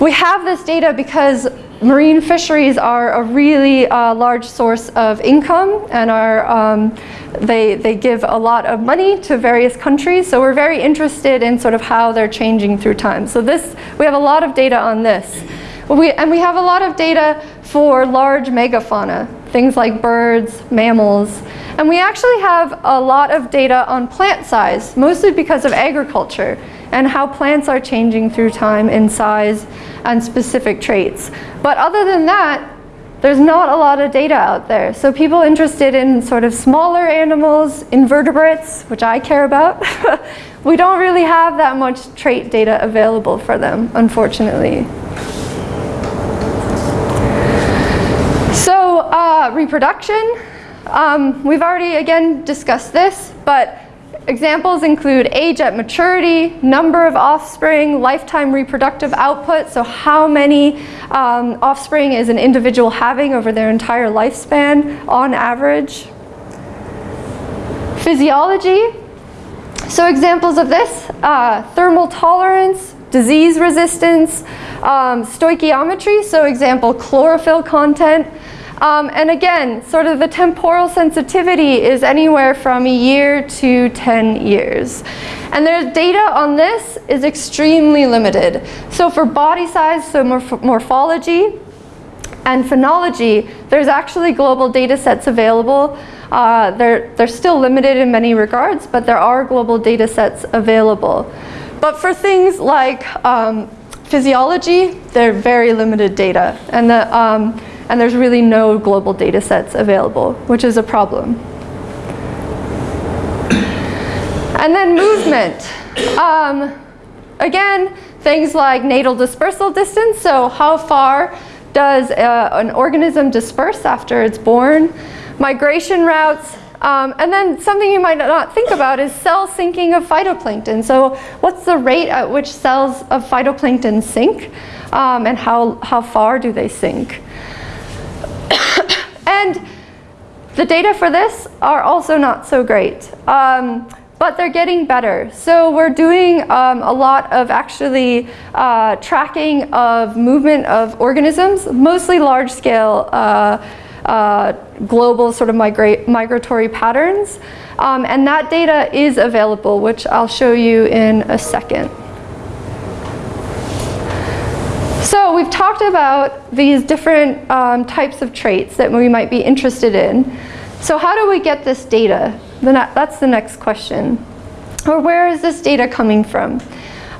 we have this data because marine fisheries are a really uh, large source of income and are, um, they, they give a lot of money to various countries. So we're very interested in sort of how they're changing through time. So this, we have a lot of data on this. We, and we have a lot of data for large megafauna, things like birds, mammals. And we actually have a lot of data on plant size, mostly because of agriculture and how plants are changing through time in size and specific traits. But other than that, there's not a lot of data out there. So people interested in sort of smaller animals, invertebrates, which I care about, we don't really have that much trait data available for them, unfortunately. So uh, reproduction, um, we've already again discussed this, but Examples include age at maturity, number of offspring, lifetime reproductive output, so how many um, offspring is an individual having over their entire lifespan on average. Physiology, so examples of this, uh, thermal tolerance, disease resistance, um, stoichiometry, so example chlorophyll content, um, and again, sort of the temporal sensitivity is anywhere from a year to 10 years. And there's data on this is extremely limited. So for body size, so morph morphology and phenology, there's actually global data sets available. Uh, they're, they're still limited in many regards, but there are global data sets available. But for things like um, physiology, they're very limited data. And the, um, and there's really no global data sets available, which is a problem. And then movement. Um, again, things like natal dispersal distance, so how far does uh, an organism disperse after it's born, migration routes, um, and then something you might not think about is cell sinking of phytoplankton. So what's the rate at which cells of phytoplankton sink um, and how, how far do they sink? And the data for this are also not so great. Um, but they're getting better. So we're doing um, a lot of actually uh, tracking of movement of organisms, mostly large scale uh, uh, global sort of migra migratory patterns. Um, and that data is available, which I'll show you in a second. So we've talked about these different um, types of traits that we might be interested in. So how do we get this data? That's the next question. Or where is this data coming from?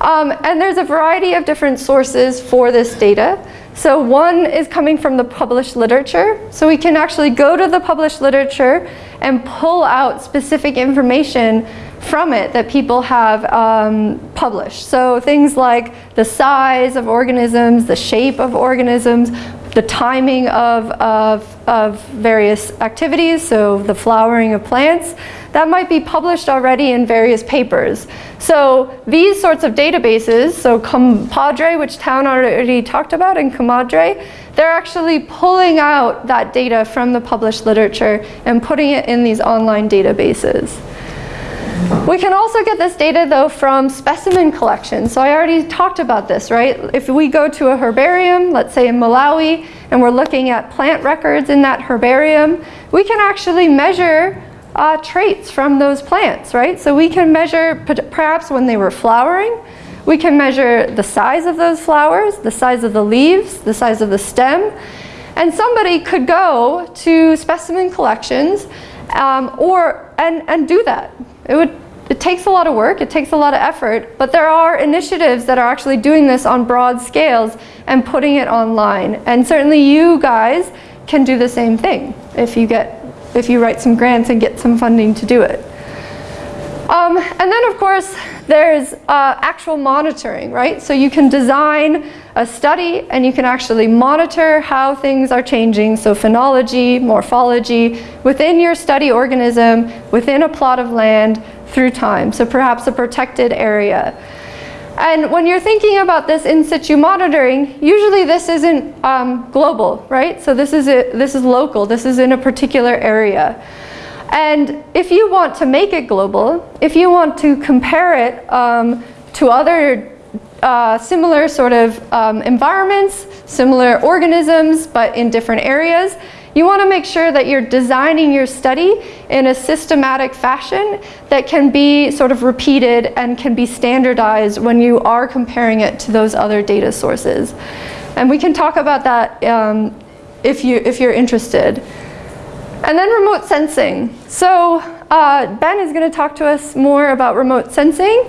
Um, and there's a variety of different sources for this data. So one is coming from the published literature. So we can actually go to the published literature and pull out specific information from it that people have um, published. So things like the size of organisms, the shape of organisms, the timing of, of, of various activities, so the flowering of plants, that might be published already in various papers. So these sorts of databases, so Compadre, which Town already talked about, and Comadre, they're actually pulling out that data from the published literature and putting it in these online databases. We can also get this data though from specimen collections. So I already talked about this, right? If we go to a herbarium, let's say in Malawi, and we're looking at plant records in that herbarium, we can actually measure uh, traits from those plants, right? So we can measure perhaps when they were flowering, we can measure the size of those flowers, the size of the leaves, the size of the stem, and somebody could go to specimen collections um, or and, and do that. It would it takes a lot of work, it takes a lot of effort, but there are initiatives that are actually doing this on broad scales and putting it online. And certainly you guys can do the same thing if you get if you write some grants and get some funding to do it. Um, and then of course there's uh, actual monitoring, right? So you can design a study and you can actually monitor how things are changing. So phenology, morphology, within your study organism, within a plot of land through time. So perhaps a protected area. And when you're thinking about this in situ monitoring, usually this isn't um, global, right? So this is, a, this is local, this is in a particular area. And if you want to make it global, if you want to compare it um, to other uh, similar sort of um, environments, similar organisms, but in different areas. You want to make sure that you're designing your study in a systematic fashion that can be sort of repeated and can be standardized when you are comparing it to those other data sources. And we can talk about that um, if, you, if you're interested. And then remote sensing. So uh, Ben is going to talk to us more about remote sensing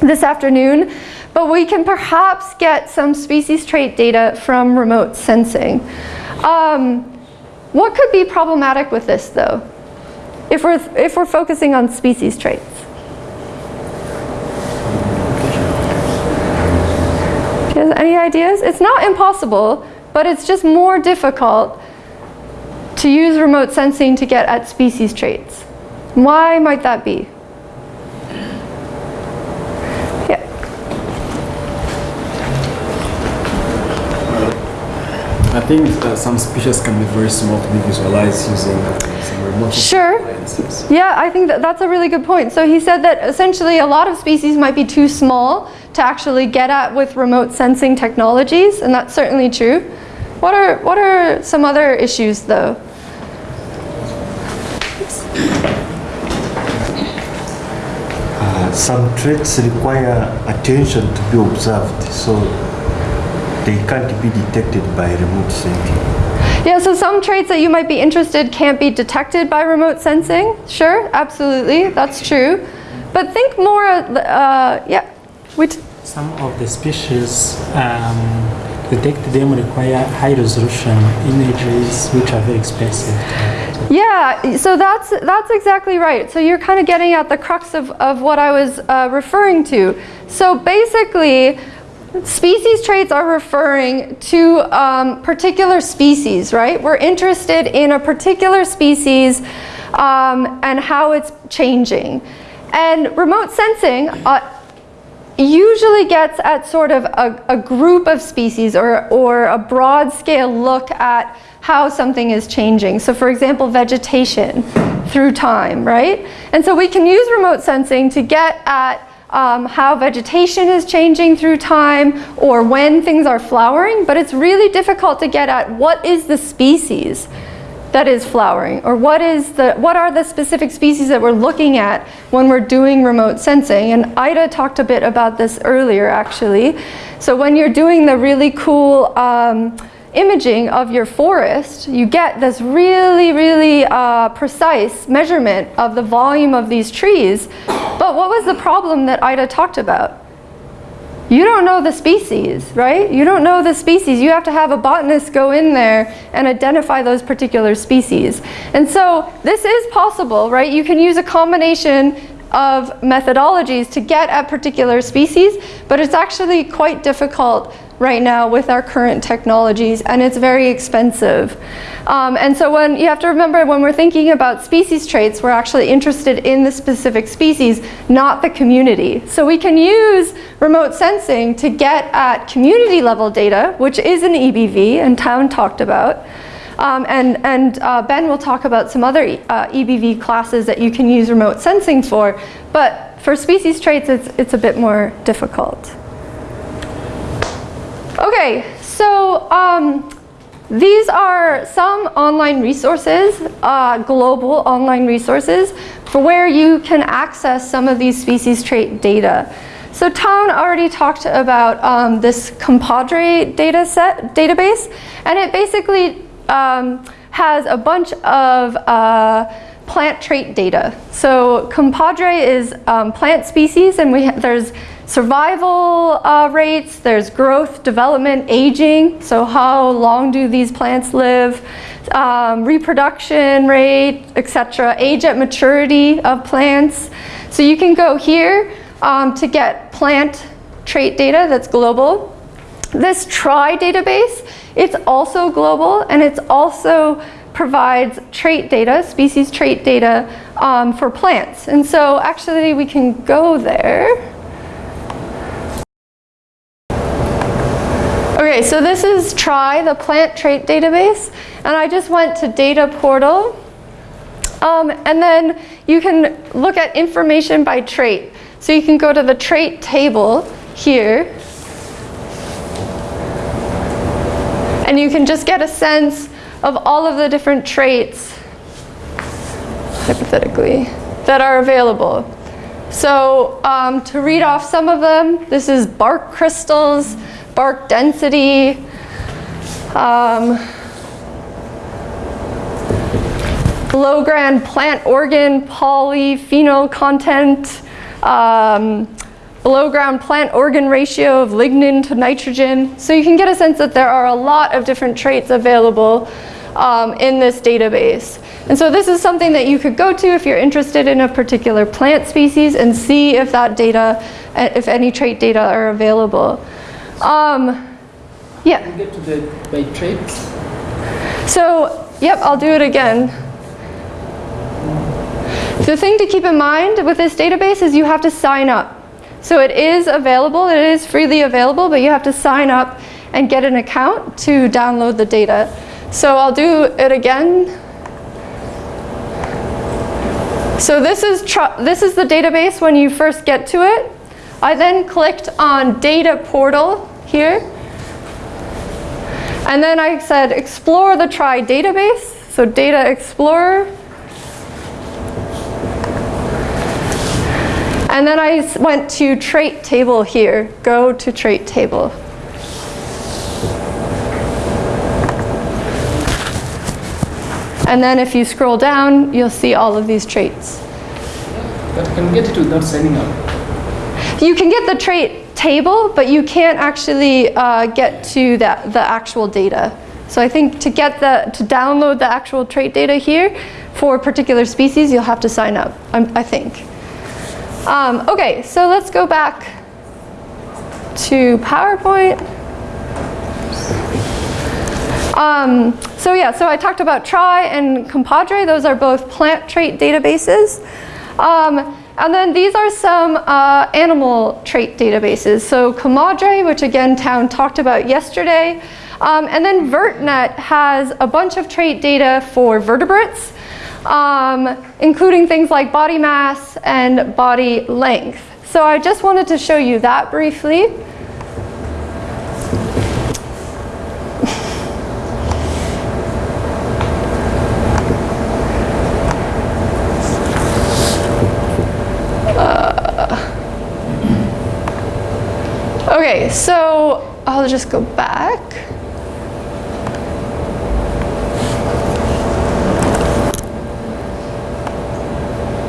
this afternoon, but we can perhaps get some species trait data from remote sensing. Um, what could be problematic with this though, if we're, if we're focusing on species traits? Any ideas? It's not impossible, but it's just more difficult to use remote sensing to get at species traits. Why might that be? Yeah. I think uh, some species can be very small to be visualized using uh, some remote Sure. lenses. Yeah, I think that that's a really good point. So he said that essentially a lot of species might be too small to actually get at with remote sensing technologies, and that's certainly true. What are, what are some other issues though? Uh, some traits require attention to be observed, so they can't be detected by remote sensing. Yeah, so some traits that you might be interested can't be detected by remote sensing. Sure, absolutely, that's true. But think more, uh, yeah, which, Some of the species, um, detect them require high resolution images which are very expensive. Yeah, so that's that's exactly right. So you're kind of getting at the crux of, of what I was uh, referring to. So basically, species traits are referring to um, particular species, right? We're interested in a particular species um, and how it's changing. And remote sensing uh, usually gets at sort of a, a, group of species or, or a broad scale look at how something is changing. So for example, vegetation through time, right? And so we can use remote sensing to get at um, how vegetation is changing through time or when things are flowering, but it's really difficult to get at what is the species that is flowering? Or what is the what are the specific species that we're looking at when we're doing remote sensing? And Ida talked a bit about this earlier actually. So when you're doing the really cool um, imaging of your forest you get this really really uh, precise measurement of the volume of these trees. But what was the problem that Ida talked about you don't know the species, right? You don't know the species. You have to have a botanist go in there and identify those particular species. And so this is possible, right? You can use a combination of methodologies to get at particular species, but it's actually quite difficult right now with our current technologies and it's very expensive. Um, and so when you have to remember when we're thinking about species traits, we're actually interested in the specific species, not the community. So we can use remote sensing to get at community level data, which is an EBV and Town talked about. Um, and and uh, Ben will talk about some other uh, EBV classes that you can use remote sensing for, but for species traits it's, it's a bit more difficult. Okay, so um, these are some online resources, uh, global online resources, for where you can access some of these species trait data. So Town already talked about um, this compadre data set, database, and it basically um, has a bunch of uh, plant trait data. So compadre is um, plant species, and we there's survival uh, rates, there's growth, development, aging, so how long do these plants live, um, reproduction rate, etc., age at maturity of plants. So you can go here um, to get plant trait data that's global. This TRY database, it's also global and it's also provides trait data, species trait data um, for plants. And so actually we can go there. Okay, so this is TRY, the plant trait database, and I just went to data portal. Um, and then you can look at information by trait. So you can go to the trait table here. And you can just get a sense of all of the different traits, hypothetically, that are available. So um, to read off some of them, this is bark crystals, bark density, um, below-ground plant organ polyphenol content, um, below-ground plant organ ratio of lignin to nitrogen. So you can get a sense that there are a lot of different traits available um, in this database. And so this is something that you could go to if you're interested in a particular plant species and see if that data, uh, if any trait data are available. Um, yeah. Get to the by traits. So, yep, I'll do it again. The thing to keep in mind with this database is you have to sign up. So it is available, it is freely available, but you have to sign up and get an account to download the data. So I'll do it again. So this is, this is the database when you first get to it. I then clicked on Data Portal here. And then I said explore the TRY database. So Data Explorer. And then I went to trait table here. Go to trait table. And then if you scroll down, you'll see all of these traits. But can get it without signing up. You can get the trait table, but you can't actually uh, get to that, the actual data. So I think to get the, to download the actual trait data here for a particular species, you'll have to sign up, I think. Um, okay, so let's go back to PowerPoint. Um, so yeah, so I talked about TRY and Compadre. Those are both plant trait databases. Um, and then these are some uh, animal trait databases. So Comadre, which again Town talked about yesterday. Um, and then VertNet has a bunch of trait data for vertebrates, um, including things like body mass and body length. So I just wanted to show you that briefly. Okay, so I'll just go back.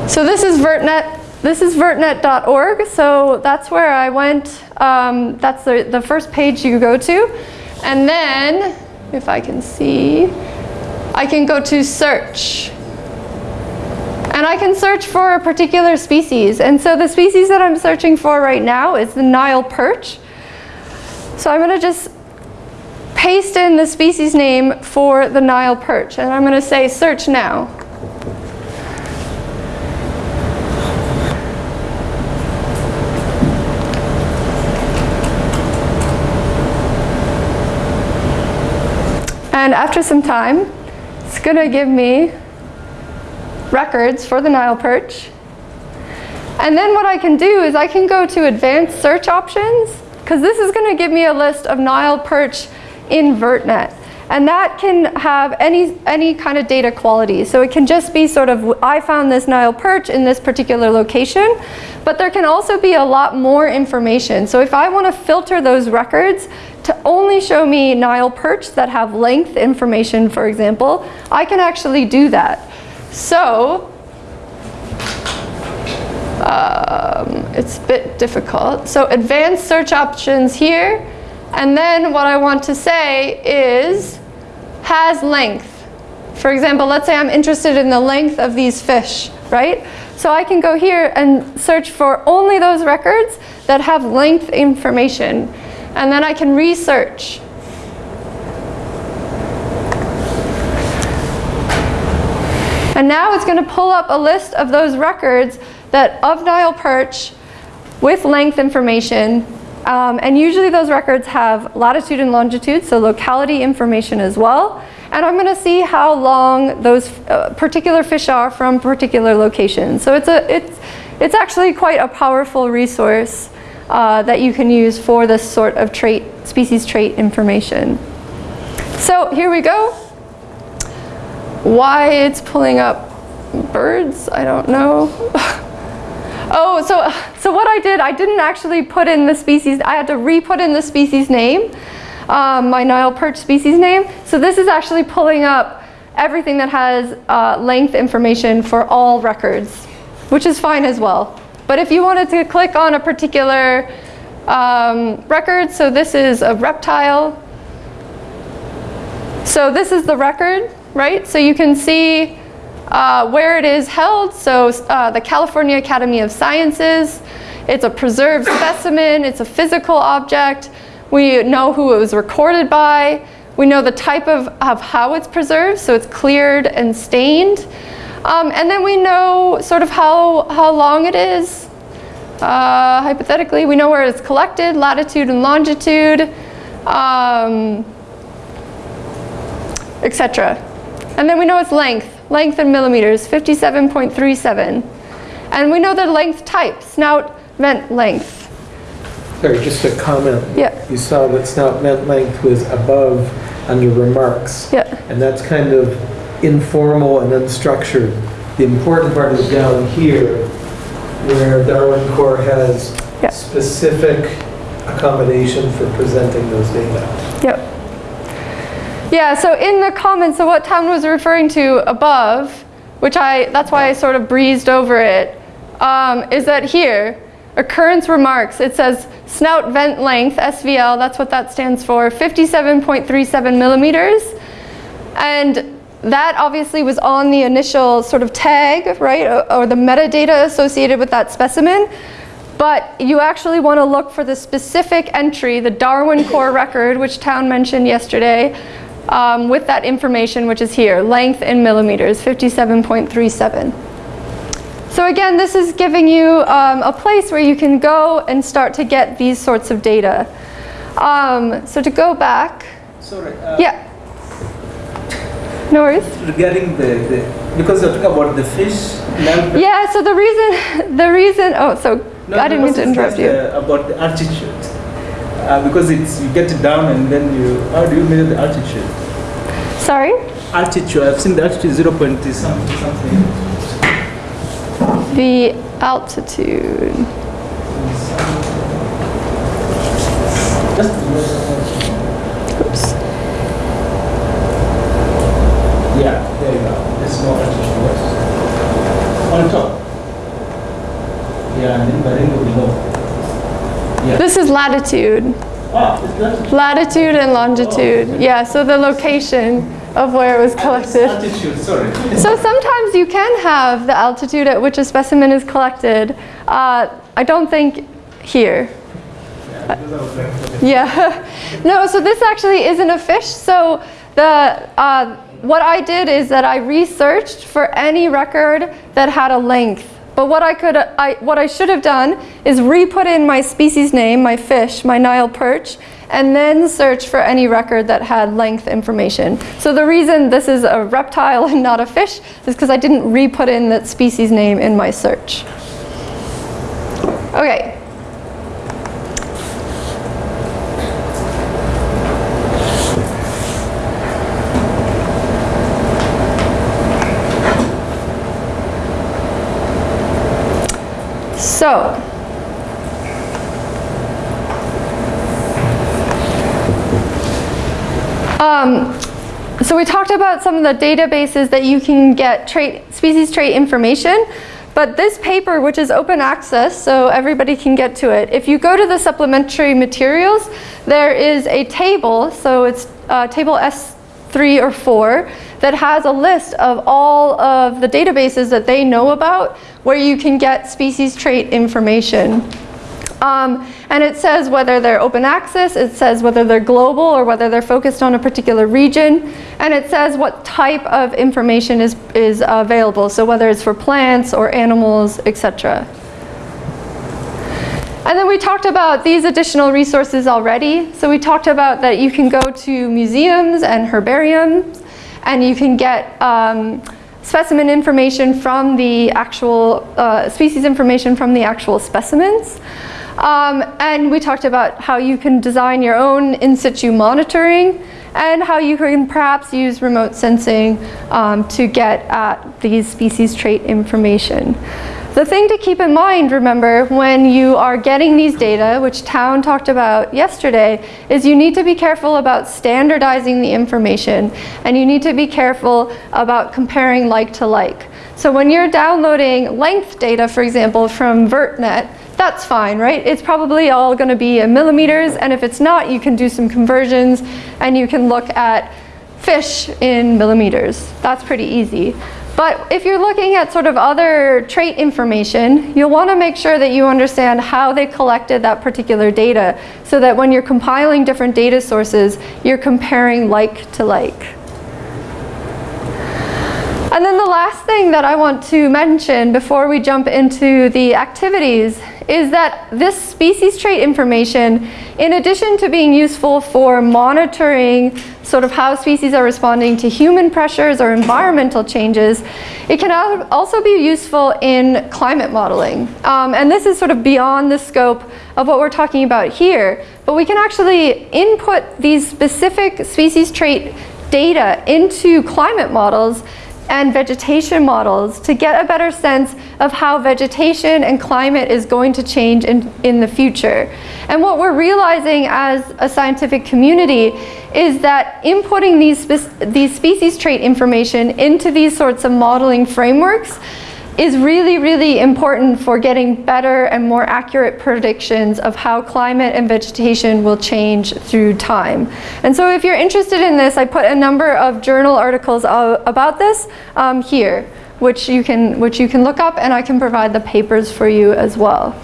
So this is VertNet. This is vertnet.org. So that's where I went. Um, that's the, the first page you go to. And then, if I can see, I can go to search. And I can search for a particular species. And so the species that I'm searching for right now is the Nile perch. So I'm going to just paste in the species name for the Nile perch. And I'm going to say search now. And after some time, it's going to give me records for the Nile perch. And then what I can do is I can go to advanced search options because this is going to give me a list of Nile perch in VertNet. And that can have any, any kind of data quality. So it can just be sort of, I found this Nile perch in this particular location, but there can also be a lot more information. So if I want to filter those records to only show me Nile perch that have length information, for example, I can actually do that. So, um, it's a bit difficult. So advanced search options here, and then what I want to say is has length. For example, let's say I'm interested in the length of these fish, right? So I can go here and search for only those records that have length information. And then I can research. And now it's going to pull up a list of those records that of Nile perch with length information. Um, and usually those records have latitude and longitude, so locality information as well. And I'm going to see how long those uh, particular fish are from particular locations. So it's, a, it's, it's actually quite a powerful resource uh, that you can use for this sort of trait, species trait information. So here we go. Why it's pulling up birds, I don't know. oh, so, so what I did, I didn't actually put in the species, I had to re-put in the species name, um, my Nile perch species name. So this is actually pulling up everything that has uh, length information for all records, which is fine as well. But if you wanted to click on a particular um, record, so this is a reptile. So this is the record, right? So you can see uh, where it is held. So uh, the California Academy of Sciences. It's a preserved specimen. It's a physical object. We know who it was recorded by. We know the type of, of how it's preserved, so it's cleared and stained. Um, and then we know sort of how, how long it is. Uh, hypothetically, we know where it's collected, latitude and longitude, um, etc. And then we know its length, length in millimeters, 57.37. And we know the length type, snout, vent length. Sorry, just a comment. Yeah. You saw that snout vent length was above under remarks. Yeah. And that's kind of informal and unstructured. The important part is down here, where Darwin Core has Yeah. specific accommodation for presenting those data. Yep. Yeah, so in the comments, so what Town was referring to above, which I, that's why I sort of breezed over it, um, is that here, occurrence remarks, it says snout vent length, SVL, that's what that stands for, 57.37 millimeters. And that obviously was on the initial sort of tag, right, or, or the metadata associated with that specimen. But you actually want to look for the specific entry, the Darwin core record, which Town mentioned yesterday, um, with that information, which is here, length in millimeters, 57.37. So again, this is giving you um, a place where you can go and start to get these sorts of data. Um, so to go back, Sorry. uh, yeah. No worries. Regarding the, the because you're talking about the fish. Yeah, so the reason, the reason, oh, so No, I didn't mean to interrupt you. uh, about the altitude. Uh, because it's you get it down and then you how do you measure the altitude? Sorry? Altitude. I've seen the altitude zero point something something. The altitude. Oops. yeah, there you go. There's no altitude. On top. Yeah, and then but then go below. This is latitude. Ah, is that Latitude and longitude. Yeah, so the location of where it was collected. altitude? Sorry. So sometimes you can have the altitude at which a specimen is collected. Uh, I don't think here. Yeah. no, so this actually isn't a fish. So the uh, what I did is that I researched for any record that had a length. But what I could, I, what I should have done is re-put in my species name, my fish, my Nile perch, and then search for any record that had length information. So the reason this is a reptile and not a fish is because I didn't re-put in that species name in my search. Okay. So, um, so we talked about some of the databases that you can get trait, species trait information, but this paper, which is open access, so everybody can get to it, if you go to the supplementary materials, there is a table, so it's uh, table S3 or 4, that has a list of all of the databases that they know about where you can get species trait information. Um, and it says whether they're open access, it says whether they're global or whether they're focused on a particular region, and it says what type of information is, is available, so whether it's for plants or animals, etc. And then we talked about these additional resources already. So we talked about that you can go to museums and herbariums, and you can get um, specimen information from the actual, uh, species information from the actual specimens. Um, and we talked about how you can design your own in situ monitoring and how you can perhaps use remote sensing um, to get at these species trait information. The thing to keep in mind, remember, when you are getting these data, which Town talked about yesterday, is you need to be careful about standardizing the information and you need to be careful about comparing like to like. So when you're downloading length data, for example, from VertNet, that's fine, right? It's probably all going to be in millimeters, and if it's not, you can do some conversions, and you can look at fish in millimeters. That's pretty easy. But if you're looking at sort of other trait information, you'll want to make sure that you understand how they collected that particular data, so that when you're compiling different data sources, you're comparing like to like. And then the last thing that I want to mention before we jump into the activities is that this species trait information, in addition to being useful for monitoring sort of how species are responding to human pressures or environmental changes, it can also be useful in climate modeling. Um, and this is sort of beyond the scope of what we're talking about here, but we can actually input these specific species trait data into climate models and vegetation models to get a better sense of how vegetation and climate is going to change in, in the future. And what we're realizing as a scientific community is that inputting these, spec- these species trait information into these sorts of modeling frameworks is really, really important for getting better and more accurate predictions of how climate and vegetation will change through time. And so if you're interested in this, I put a number of journal articles about this um, here, which you, can, which you can look up and I can provide the papers for you as well.